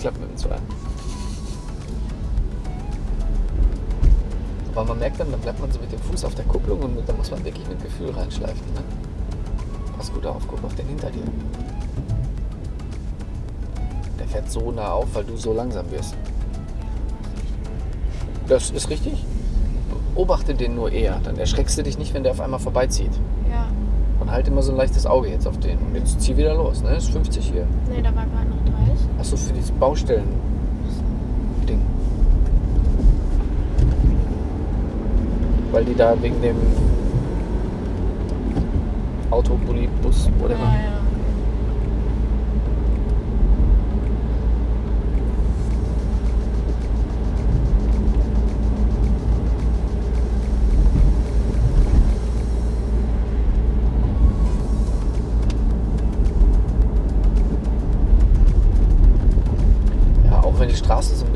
Geklappt mit dem Zwei. Aber man merkt dann, dann bleibt man so mit dem Fuß auf der Kupplung und da muss man wirklich mit Gefühl reinschleifen. Ne? Pass gut auf, guck auf den hinter dir. Der fährt so nah auf, weil du so langsam wirst. Das ist richtig. Beobachte den nur eher. Dann erschreckst du dich nicht, wenn der auf einmal vorbeizieht. Ja. Und halt immer so ein leichtes Auge jetzt auf den. Und jetzt zieh wieder los, ne? Ist 50 hier. Nee, da war gerade noch 30. Achso, für dieses Baustellen-Ding. Weil die da wegen dem Autopolibus oder Ja, ja. Ja,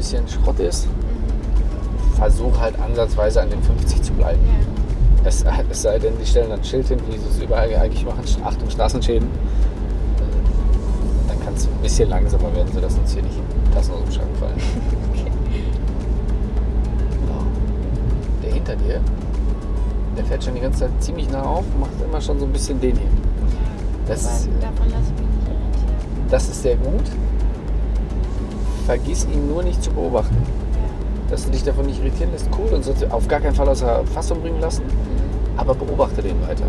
bisschen Schrott ist, versuch halt ansatzweise an den 50 zu bleiben. Ja. Es, es sei denn, die stellen dann ein Schild hin, wie sie es überall eigentlich machen, Achtung Straßenschäden. Dann kannst du ein bisschen langsamer werden, sodass uns hier nicht Tassen aus dem Schrank fallen. So. Der hinter dir, der fährt schon die ganze Zeit ziemlich nah auf, macht immer schon so ein bisschen den hier. Das, Aber davon lasse ich mich nicht irritieren. das ist sehr gut. Vergiss ihn nur nicht zu beobachten. Dass du dich davon nicht irritieren lässt, cool und sollst du auf gar keinen Fall außer Fassung bringen lassen. Aber beobachte den weiter.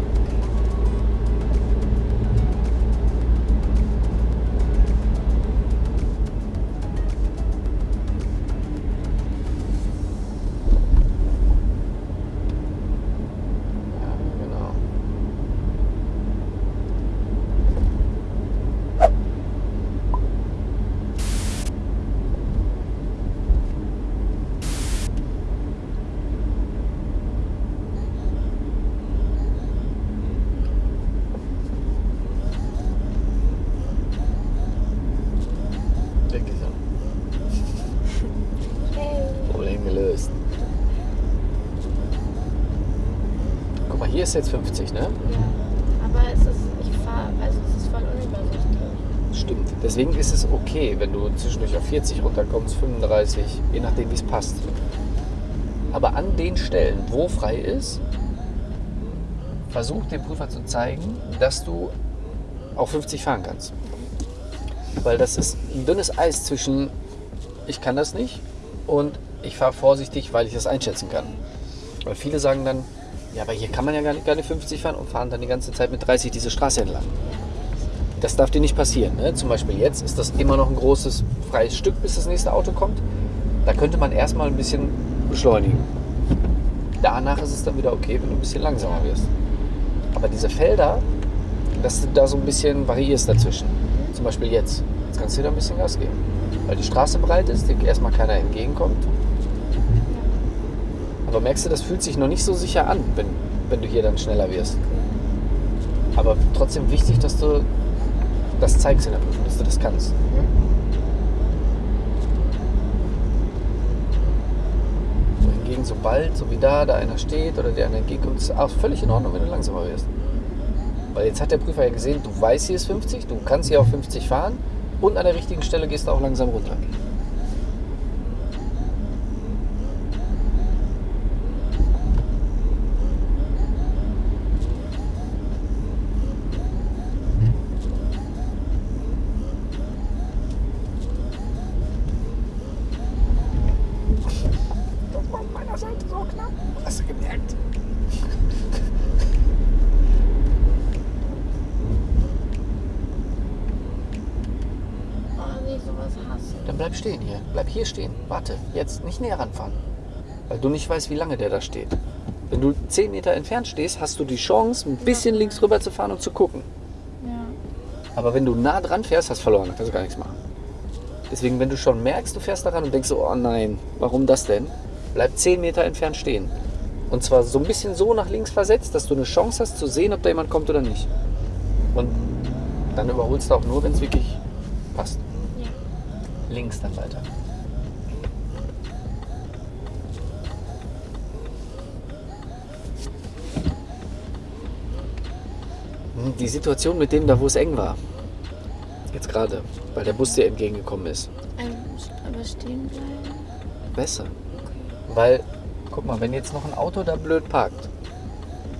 Ist jetzt 50, ne? Ja. Aber es ist, ich fahre, also es ist voll unübersichtlich. Stimmt. Deswegen ist es okay, wenn du zwischendurch auf 40 runterkommst, 35, je nachdem, wie es passt. Aber an den Stellen, wo frei ist, versuch dem Prüfer zu zeigen, dass du auch 50 fahren kannst. Weil das ist ein dünnes Eis zwischen ich kann das nicht und ich fahre vorsichtig, weil ich das einschätzen kann. Weil viele sagen dann, ja, aber hier kann man ja gar nicht, gar nicht 50 fahren und fahren dann die ganze Zeit mit 30 diese Straße entlang. Das darf dir nicht passieren. Ne? Zum Beispiel jetzt ist das immer noch ein großes freies Stück, bis das nächste Auto kommt. Da könnte man erstmal ein bisschen beschleunigen. Danach ist es dann wieder okay, wenn du ein bisschen langsamer wirst. Aber diese Felder, dass du da so ein bisschen variierst dazwischen. Zum Beispiel jetzt. Jetzt kannst du wieder ein bisschen Gas geben. Weil die Straße breit ist, dir erstmal keiner entgegenkommt. Aber merkst du, das fühlt sich noch nicht so sicher an, wenn, wenn du hier dann schneller wirst. Aber trotzdem wichtig, dass du das zeigst in der Prüfung, dass du das kannst. So hingegen, sobald, so wie da, da einer steht oder der einer entgegenkommt, ist auch völlig in Ordnung, wenn du langsamer wirst. Weil jetzt hat der Prüfer ja gesehen, du weißt, hier ist 50, du kannst hier auf 50 fahren und an der richtigen Stelle gehst du auch langsam runter. Das war an meiner Seite so knapp. Hast du gemerkt? Oh nee, sowas hasse ich. Dann bleib stehen hier. Stehen. Warte, jetzt nicht näher ranfahren. Weil du nicht weißt, wie lange der da steht. Wenn du 10 Meter entfernt stehst, hast du die Chance, ein bisschen links rüber zu fahren und zu gucken. Ja. Aber wenn du nah dran fährst, hast du verloren. Kannst du gar nichts machen. Deswegen, wenn du schon merkst, du fährst daran und denkst so, oh nein, warum das denn? Bleib 10 Meter entfernt stehen. Und zwar so ein bisschen so nach links versetzt, dass du eine Chance hast zu sehen, ob da jemand kommt oder nicht. Und dann überholst du auch nur, wenn es wirklich passt. Ja. Links dann weiter. Die Situation mit dem da, wo es eng war. Jetzt gerade, weil der Bus dir entgegengekommen ist. Ähm, aber stehen bleiben. Besser. Weil, guck mal, wenn jetzt noch ein Auto da blöd parkt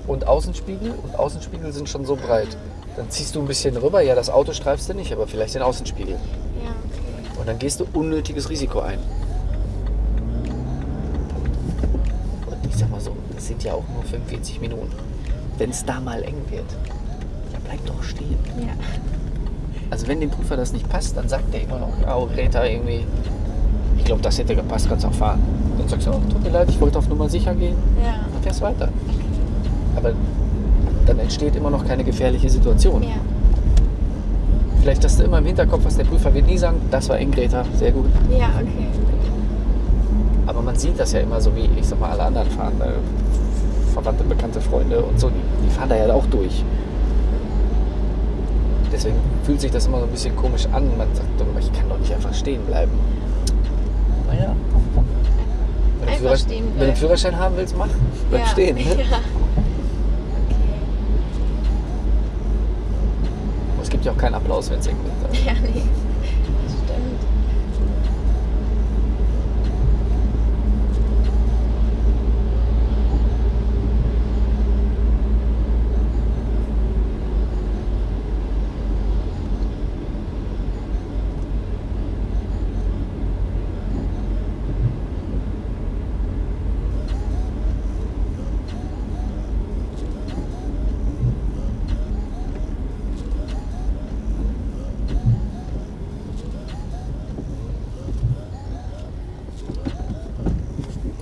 und Außenspiegel und Außenspiegel sind schon so breit, dann ziehst du ein bisschen rüber. Ja, das Auto streifst du nicht, aber vielleicht den Außenspiegel. Ja, okay. Und dann gehst du unnötiges Risiko ein. Und ich sag mal so, es sind ja auch nur 45 Minuten. Wenn es da mal eng wird, bleib doch stehen. Ja. Also wenn dem Prüfer das nicht passt, dann sagt der immer noch, ja, oh, Greta, irgendwie, ich glaube, das hätte gepasst, kannst auch fahren. Dann sagst du, oh, tut mir leid, ich wollte auf Nummer sicher gehen. Ja. Dann fährst weiter. Aber dann entsteht immer noch keine gefährliche Situation. Ja. Vielleicht hast du immer im Hinterkopf, was der Prüfer wird nie sagen, das war eng, Greta, sehr gut. Ja, okay. Aber man sieht das ja immer so, wie ich sag mal, alle anderen fahren. Äh, Verwandte, bekannte Freunde und so, die, die fahren da ja auch durch. Deswegen fühlt sich das immer so ein bisschen komisch an. Man sagt, ich kann doch nicht einfach stehen bleiben. Naja. Wenn du, Einfach Führer- stehen wenn du einen. Führerschein haben willst, mach. Bleib ja. stehen. Ne? Ja. Okay. Es gibt ja auch keinen Applaus, wenn es eng wird. Ja, nee. Das stimmt.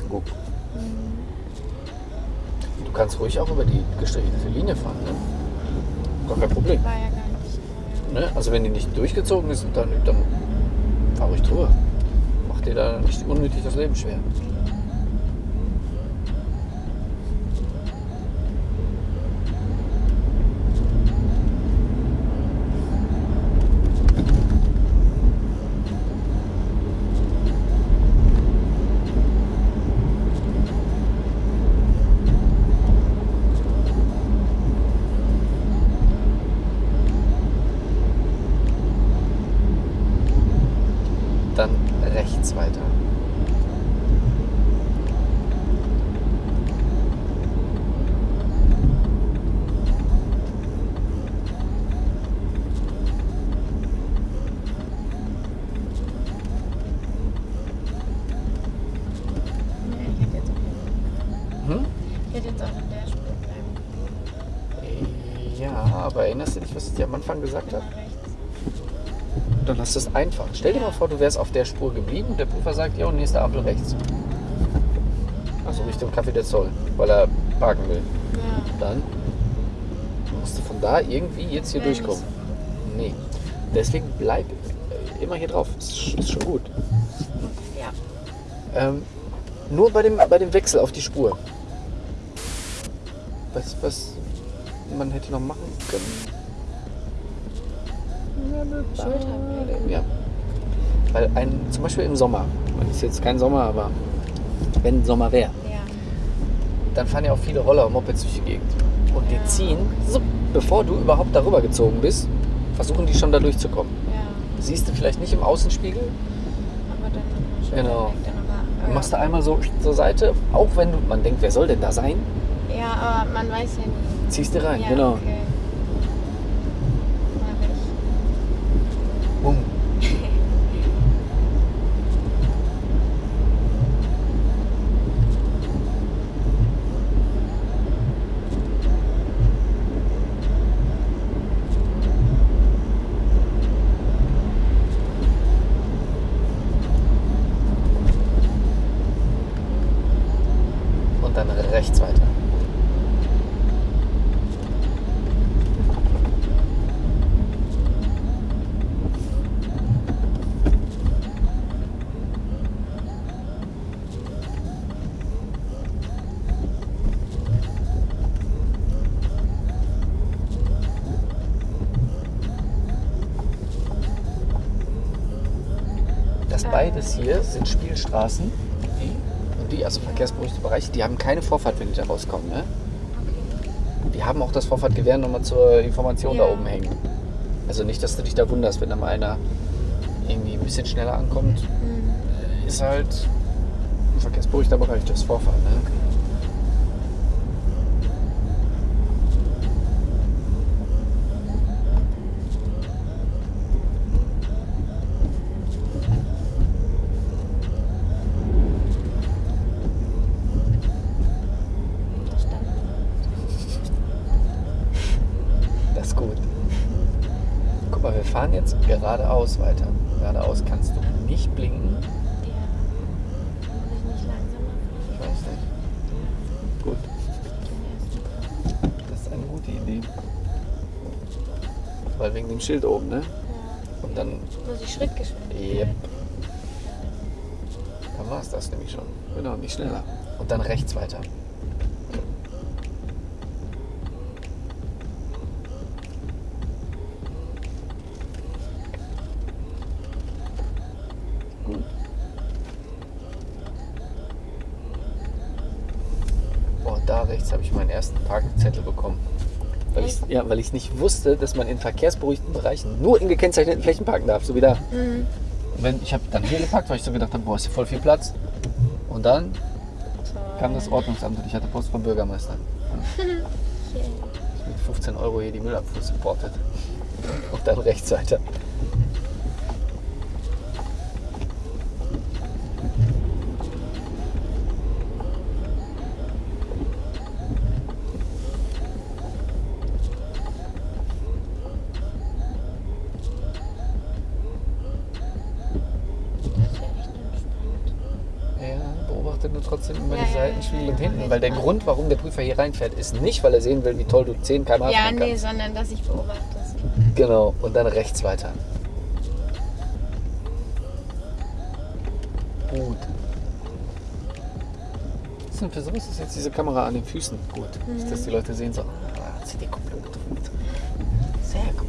Guck. Du kannst ruhig auch über die gestrichelte Linie fahren. Ne? Gar kein Problem. War ja gar nicht. Ne? Also wenn die nicht durchgezogen ist, dann, dann fahr ruhig drüber. Mach dir da nicht unnötig das Leben schwer. Dann rechts weiter. Nee, ich hätte jetzt auch, Hm? ich hätte jetzt auch in der Spur bleiben. Ja, aber erinnerst du dich, was ich dir am Anfang gesagt habe? Dann hast du es einfach. Stell dir mal vor, du wärst auf der Spur geblieben und der Prüfer sagt, ja, und nächste Ampel rechts. Also Richtung Café der Zoll, weil er parken will. Ja. Dann musst du von da irgendwie jetzt hier nicht durchkommen. Nee. Deswegen bleib immer hier drauf. Ist, ist schon gut. Ja. Ähm, nur bei dem, bei dem Wechsel auf die Spur. Was, was man hätte noch machen können. Schulterblick. Ja. Weil ein, zum Beispiel im Sommer, ist jetzt kein Sommer, aber wenn Sommer wäre, Ja. dann fahren ja auch viele Roller und Mopeds durch die Gegend. Und die Ja. ziehen, so, bevor du überhaupt darüber gezogen bist, versuchen die schon da durchzukommen. Ja. Siehst du vielleicht nicht im Außenspiegel, Aber dann Schulterblick. Genau. Dann aber, du machst da einmal so zur Seite, auch wenn du, man denkt, wer soll denn da sein, Ja, aber man weiß ja nie. ziehst du rein. genau. Okay. Mach ich. Bumm. Und dann rechts weiter. Das beides hier sind Spielstraßen. Die und die, also verkehrsberuhigte Bereiche, die haben keine Vorfahrt, wenn die da rauskommen. Ne? Die haben auch das Vorfahrtgewehr nochmal zur Information da Ja. oben hängen. Also nicht, dass du dich da wunderst, wenn da mal einer irgendwie ein bisschen schneller ankommt. Hm. Ist halt ein verkehrsberuhigter Bereich, das Vorfahren. Ne? Verstanden. Das ist gut. Guck mal, wir fahren jetzt geradeaus weiter. Geradeaus kannst du nicht blinken. Ich nicht langsamer Ich fahren? weiß nicht. Gut, das ist eine gute Idee. Weil wegen dem Schild oben, ne? Ja. Und dann, Muss ich Schrittgeschwindigkeit? Yep. dann war es das nämlich schon. Genau, nicht schneller. Und dann rechts weiter. Gut. Oh, da rechts habe ich meinen ersten Parkzettel bekommen. Weil ich, ja, weil ich nicht wusste, dass man in verkehrsberuhigten Bereichen nur in gekennzeichneten Flächen parken darf. So wie da. Mhm. Wenn, ich habe dann hier geparkt, weil ich so gedacht habe, boah, ist hier voll viel Platz. Und dann kam das Ordnungsamt und ich hatte Post vom Bürgermeister. Okay. Mit 15 Euro hier die Müllabfuhr supportet. Und dann rechts weiter. Das ist ja echt entspannt. Ja, beobachtet nur trotzdem immer Ja, die ja, Ja, Weil der. Grund, warum der Prüfer hier reinfährt, ist nicht, weil er sehen will, wie toll du 10 km/h Ja, nee, kannst. sondern dass ich beobachte. Genau, und dann rechts weiter. Gut. Was ist denn für sowas ist jetzt diese Kamera an den Füßen? Gut. Nicht, dass die Leute sehen so, ah, hat sie die Kupplung gedrückt. Sehr gut.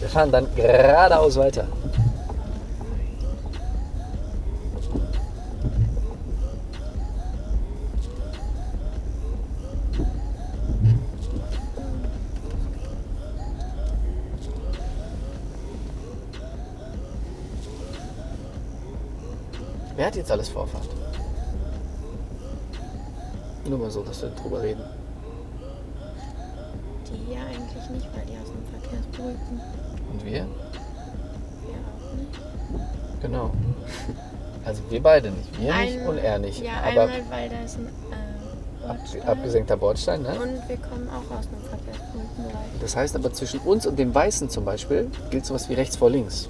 Wir fahren dann geradeaus weiter. Wer hat jetzt alles Vorfahrt? Nur mal so, dass wir drüber reden. Die hier eigentlich nicht, weil die aus dem Verkehrsberuhigten. Und wir? Wir auch nicht. Genau. Also wir beide nicht. Wir nicht Ein- und er nicht. Ja, Aber einmal, weil da ist ein äh, ab, Bordstein. abgesenkter Bordstein, ne? Und wir kommen auch aus einem verkehrsberuhigten Bereich. Das heißt aber zwischen uns und dem Weißen zum Beispiel gilt sowas wie rechts vor links.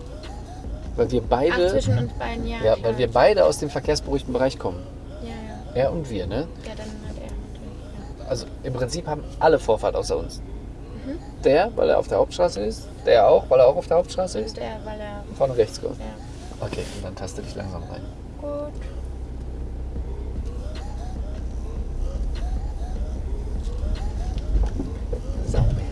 Weil wir beide, Ach, zwischen uns beiden, ja. ja, weil wir beide aus dem verkehrsberuhigten Bereich kommen. Ja, ja. Er und wir, ne? Ja, dann hat er natürlich. Also im Prinzip haben alle Vorfahrt außer uns. Mhm. Der, weil er auf der Hauptstraße ist. Der auch, weil er auch auf der Hauptstraße Ja. ist. Und er, weil er. Von rechts kommt. Ja. Okay, und dann taste dich langsam rein. Gut. Sauber.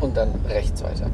Und dann rechts weiter.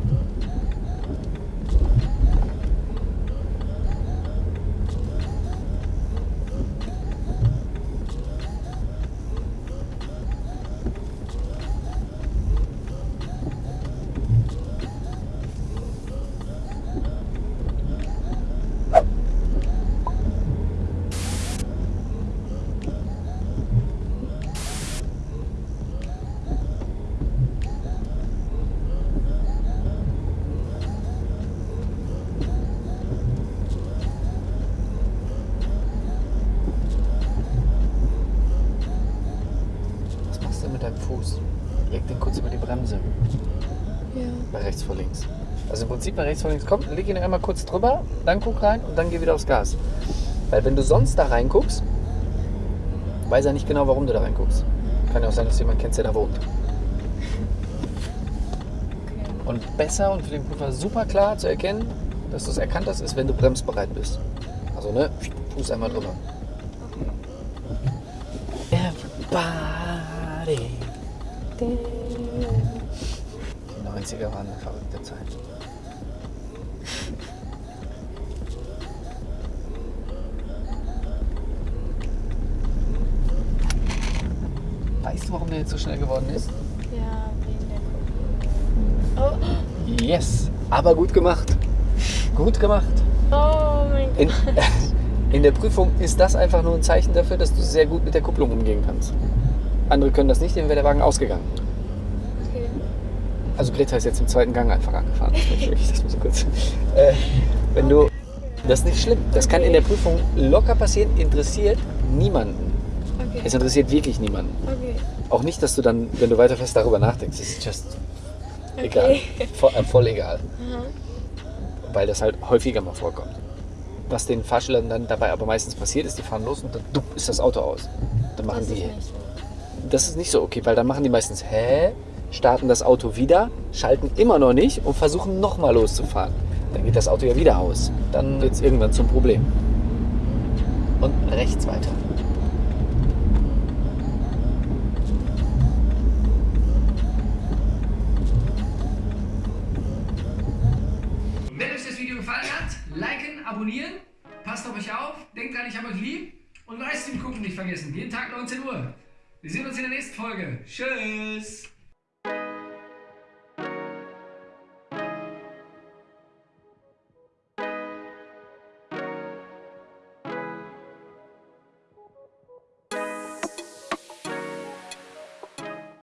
Was machst du denn mit deinem Fuß? Leg den kurz über die Bremse. Ja. Bei rechts vor links. Also im Prinzip bei rechts vor links kommt, leg ihn einmal kurz drüber, dann guck rein und dann geh wieder aufs Gas. Weil wenn du sonst da reinguckst, weiß er nicht genau, warum du da reinguckst. Kann ja auch sein, dass du jemanden kennst, der da wohnt. Und besser und für den Prüfer super klar zu erkennen, dass du es erkannt hast, ist, wenn du bremsbereit bist. Also, ne, Fuß einmal drüber. Everybody. Die 90er waren eine verrückte Zeit. Weißt du, warum der jetzt so schnell geworden ist? Ja, wegen der Kupplung. Oh, Yes, aber gut gemacht. Gut gemacht. oh mein Gott. In, in der Prüfung ist das einfach nur ein Zeichen dafür, dass du sehr gut mit der Kupplung umgehen kannst. Andere können das nicht, denen wäre der Wagen ausgegangen. Okay. Also Greta ist jetzt im zweiten Gang einfach angefahren. Das muss ich kurz. Äh, wenn du, das ist nicht schlimm. Das kann in der Prüfung locker passieren. Interessiert niemanden. Okay. Es interessiert wirklich niemanden. Okay. Auch nicht, dass du dann, wenn du weiterfährst, darüber nachdenkst. Es ist just egal. Okay. Voll, äh, voll egal. Aha. Weil das halt häufiger mal vorkommt. Was den Fahrschülern dann dabei aber meistens passiert ist, die fahren los und dann dupp, ist das Auto aus. Dann machen Das ist die. so. Das ist nicht so okay, weil dann machen die meistens, hä? Starten das Auto wieder, schalten immer noch nicht und versuchen nochmal loszufahren. Dann geht das Auto ja wieder aus. Dann wird es irgendwann zum Problem. Und rechts weiter. Vergessen, jeden Tag 19 Uhr. Wir sehen uns in der nächsten Folge. Tschüss!